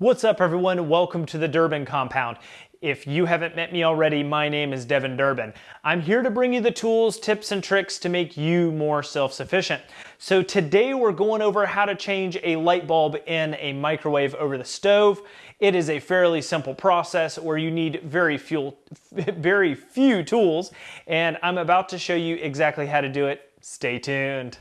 What's up everyone? Welcome to the Durbin Compound. If you haven't met me already, my name is Devin Durbin. I'm here to bring you the tools, tips, and tricks to make you more self-sufficient. So today we're going over how to change a light bulb in a microwave over the stove. It is a fairly simple process where you need very few, very few tools, and I'm about to show you exactly how to do it. Stay tuned.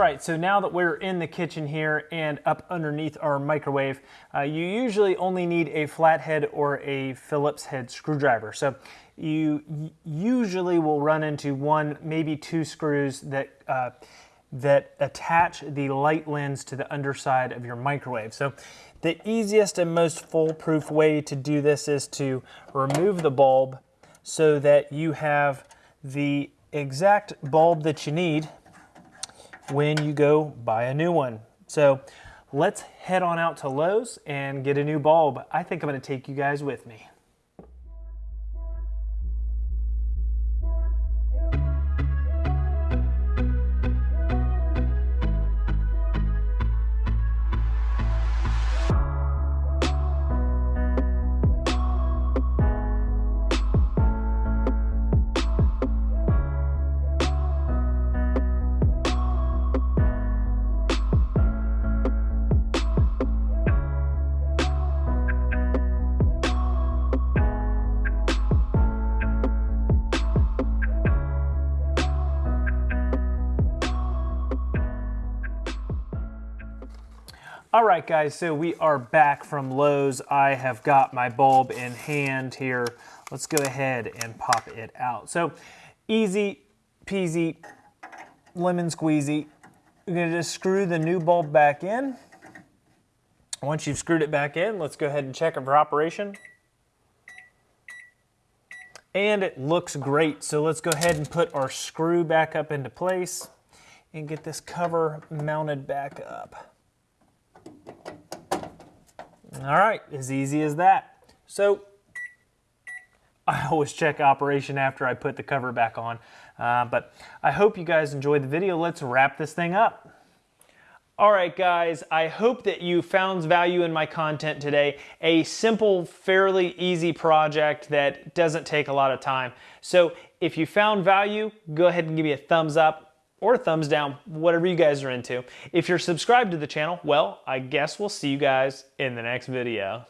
Right, so now that we're in the kitchen here and up underneath our microwave, uh, you usually only need a flathead or a Phillips head screwdriver. So you usually will run into one, maybe two screws that, uh, that attach the light lens to the underside of your microwave. So the easiest and most foolproof way to do this is to remove the bulb so that you have the exact bulb that you need when you go buy a new one. So let's head on out to Lowe's and get a new bulb. I think I'm gonna take you guys with me. All right, guys, so we are back from Lowe's. I have got my bulb in hand here. Let's go ahead and pop it out. So easy peasy, lemon squeezy. You're gonna just screw the new bulb back in. Once you've screwed it back in, let's go ahead and check it for operation. And it looks great. So let's go ahead and put our screw back up into place and get this cover mounted back up. All right, as easy as that. So I always check operation after I put the cover back on. Uh, but I hope you guys enjoyed the video. Let's wrap this thing up. All right, guys, I hope that you found value in my content today. A simple, fairly easy project that doesn't take a lot of time. So if you found value, go ahead and give me a thumbs up or thumbs down, whatever you guys are into. If you're subscribed to the channel, well, I guess we'll see you guys in the next video.